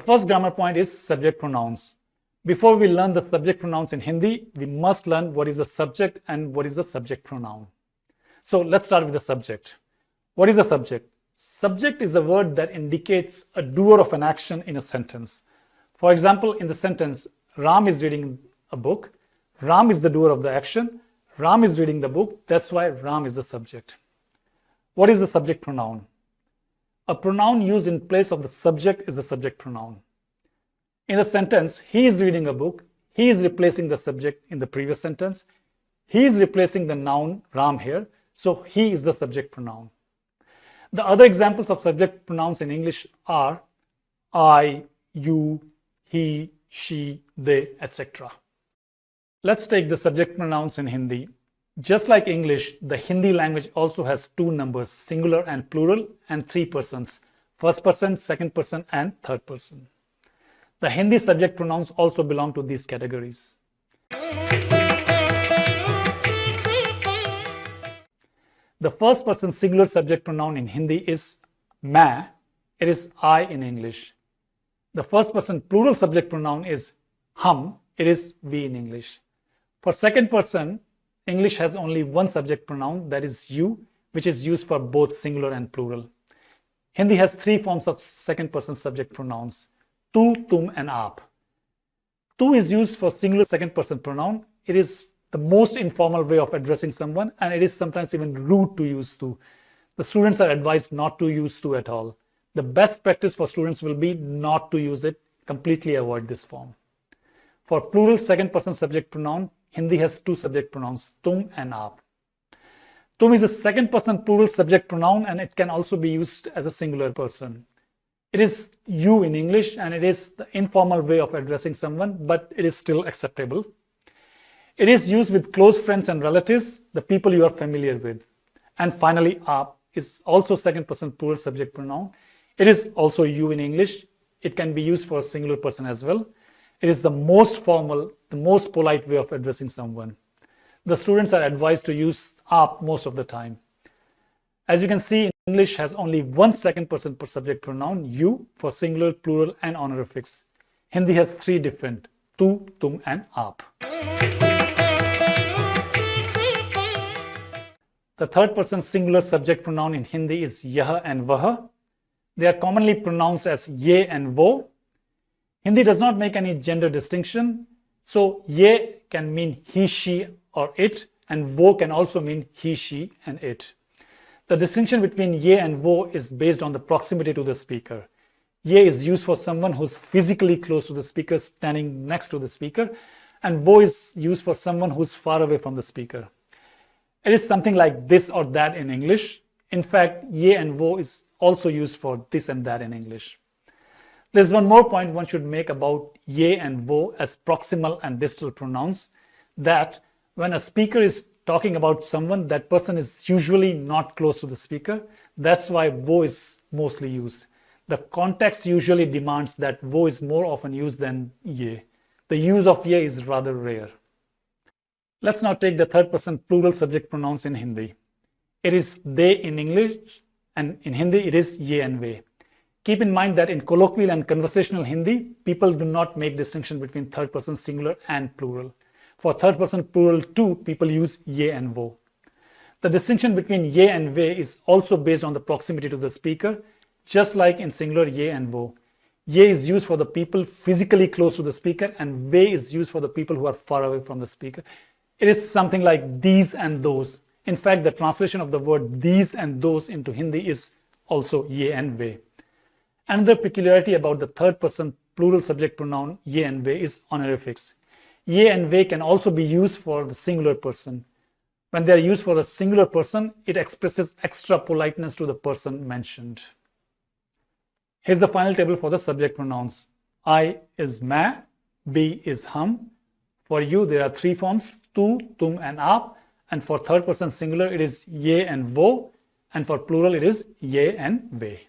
first grammar point is subject pronouns. Before we learn the subject pronouns in Hindi, we must learn what is the subject and what is the subject pronoun. So let's start with the subject. What is a subject? Subject is a word that indicates a doer of an action in a sentence. For example, in the sentence, Ram is reading a book. Ram is the doer of the action. Ram is reading the book. That's why Ram is the subject. What is the subject pronoun? A pronoun used in place of the subject is the subject pronoun. In the sentence, he is reading a book, he is replacing the subject in the previous sentence. He is replacing the noun Ram here, so he is the subject pronoun. The other examples of subject pronouns in English are I, you, he, she, they, etc. Let's take the subject pronouns in Hindi. Just like English, the Hindi language also has two numbers, singular and plural, and three persons, first person, second person, and third person. The Hindi subject pronouns also belong to these categories. The first person singular subject pronoun in Hindi is ma. It is I in English. The first person plural subject pronoun is hum. It is we in English. For second person, English has only one subject pronoun that is you, which is used for both singular and plural. Hindi has three forms of second person subject pronouns, tu, tum and aap. Tu is used for singular second person pronoun. It is the most informal way of addressing someone and it is sometimes even rude to use tu. The students are advised not to use tu at all. The best practice for students will be not to use it, completely avoid this form. For plural second person subject pronoun, Hindi has two subject pronouns, tum and aap. Tum is a second person plural subject pronoun and it can also be used as a singular person. It is you in English and it is the informal way of addressing someone, but it is still acceptable. It is used with close friends and relatives, the people you are familiar with. And finally, aap is also second person plural subject pronoun. It is also you in English. It can be used for a singular person as well. It is the most formal, the most polite way of addressing someone. The students are advised to use aap most of the time. As you can see, English has only one second person per subject pronoun, you, for singular, plural, and honorifics. Hindi has three different, tu, tum, and aap. The third person singular subject pronoun in Hindi is yah and vah. They are commonly pronounced as ye and wo. Hindi does not make any gender distinction. So ye can mean he, she, or it, and wo can also mean he, she, and it. The distinction between ye and wo is based on the proximity to the speaker. Ye is used for someone who's physically close to the speaker, standing next to the speaker, and wo is used for someone who's far away from the speaker. It is something like this or that in English. In fact, ye and wo is also used for this and that in English. There's one more point one should make about ye and wo as proximal and distal pronouns, that when a speaker is talking about someone, that person is usually not close to the speaker. That's why wo is mostly used. The context usually demands that wo is more often used than ye. The use of ye is rather rare. Let's now take the third person plural subject pronouns in Hindi. It is they in English and in Hindi it is ye and ve. Keep in mind that in colloquial and conversational Hindi, people do not make distinction between third person singular and plural. For third person plural too, people use ye and wo. The distinction between ye and ve is also based on the proximity to the speaker, just like in singular ye and wo. Ye is used for the people physically close to the speaker and ve is used for the people who are far away from the speaker. It is something like these and those. In fact, the translation of the word these and those into Hindi is also ye and ve. Another peculiarity about the third person plural subject pronoun ye and ve is honorifics. Ye and ve can also be used for the singular person. When they are used for a singular person, it expresses extra politeness to the person mentioned. Here's the final table for the subject pronouns. I is ma, we is hum, for you, there are three forms, tu, tum, and aap. And for third person singular, it is ye and vo. And for plural, it is ye and ve.